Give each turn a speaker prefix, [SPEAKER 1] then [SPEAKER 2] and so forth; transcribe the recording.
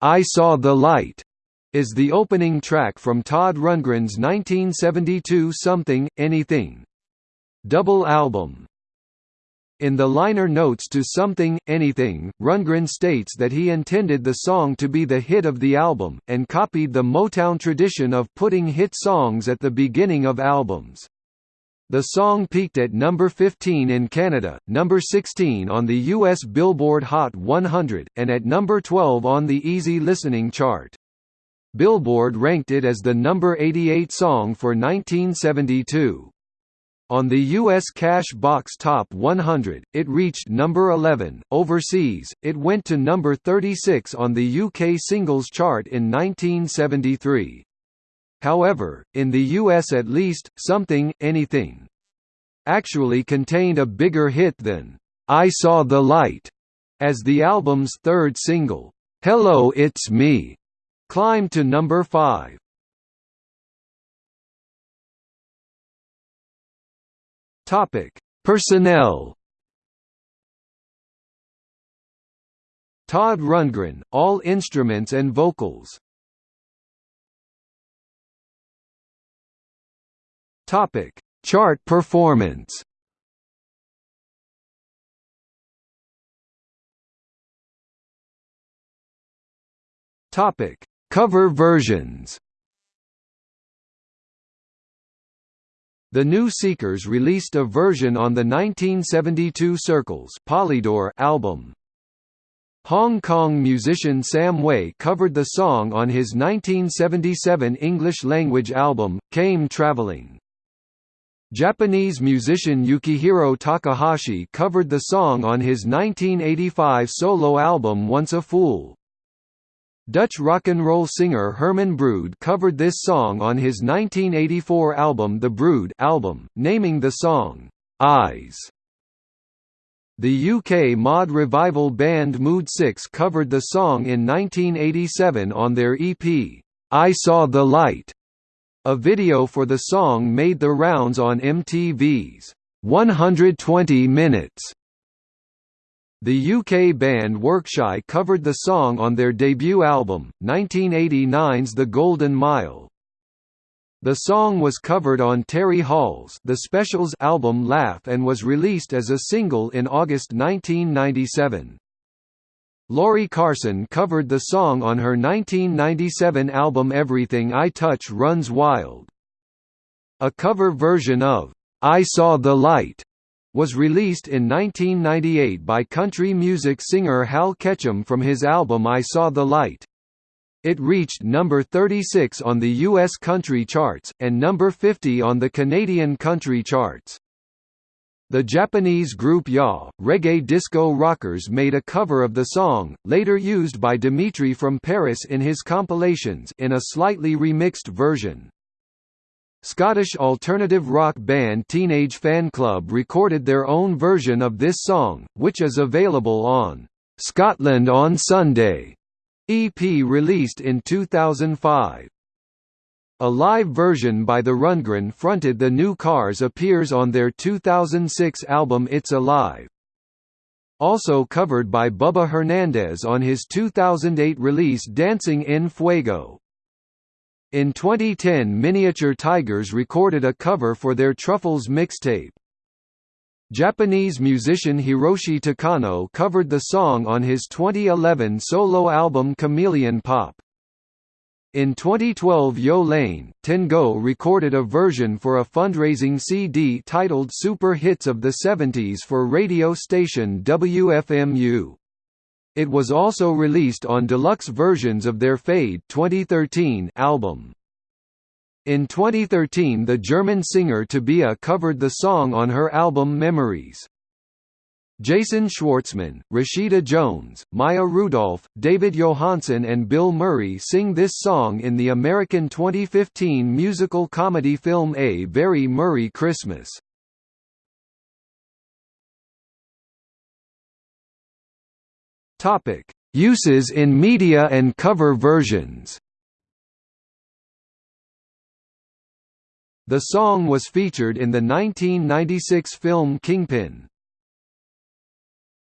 [SPEAKER 1] I Saw the Light is the opening track from Todd Rundgren's 1972 Something, Anything double album. In the liner notes to Something, Anything, Rundgren states that he intended the song to be the hit of the album, and copied the Motown tradition of putting hit songs at the beginning of albums. The song peaked at number 15 in Canada, number 16 on the US Billboard Hot 100, and at number 12 on the Easy Listening chart. Billboard ranked it as the number 88 song for 1972. On the US Cash Box Top 100, it reached number 11. Overseas, it went to number 36 on the UK Singles Chart in 1973. However, in the US at least, Something, Anything actually contained a bigger hit than I Saw the Light, as the album's third single, Hello It's Me, climbed to number 5. Topic: Personnel. Todd Rundgren, all instruments and vocals. Topic: Chart performance. Topic: Cover versions. The New Seekers released a version on the 1972 Circles Polydor album. Hong Kong musician Sam Hui covered the song on his 1977 English-language album, Came Traveling. Japanese musician Yukihiro Takahashi covered the song on his 1985 solo album Once a Fool. Dutch rock and roll singer Herman Brood covered this song on his 1984 album The Brood album, naming the song, "'Eyes". The UK mod revival band Mood 6 covered the song in 1987 on their EP, "'I Saw the Light". A video for the song made the rounds on MTV's 120 Minutes the UK band Workshy covered the song on their debut album, 1989's The Golden Mile. The song was covered on Terry Hall's The Specials album Laugh and was released as a single in August 1997. Lori Carson covered the song on her 1997 album Everything I Touch Runs Wild. A cover version of I Saw the Light was released in 1998 by country music singer Hal Ketchum from his album I Saw the Light. It reached number 36 on the U.S. country charts, and number 50 on the Canadian country charts. The Japanese group YA, reggae disco rockers made a cover of the song, later used by Dimitri from Paris in his compilations in a slightly remixed version. Scottish alternative rock band Teenage Fanclub recorded their own version of this song, which is available on Scotland on Sunday EP released in 2005. A live version by the Rundgren fronted The New Cars appears on their 2006 album It's Alive. Also covered by Bubba Hernandez on his 2008 release Dancing in Fuego. In 2010 Miniature Tigers recorded a cover for their Truffles mixtape. Japanese musician Hiroshi Takano covered the song on his 2011 solo album Chameleon Pop. In 2012 Yo La Tengo recorded a version for a fundraising CD titled Super Hits of the 70s for radio station WFMU. It was also released on deluxe versions of their Fade 2013 album. In 2013 the German singer Tabia covered the song on her album Memories. Jason Schwartzman, Rashida Jones, Maya Rudolph, David Johansen and Bill Murray sing this song in the American 2015 musical comedy film A Very Murray Christmas. Topic: Uses in media and cover versions. The song was featured in the 1996 film Kingpin.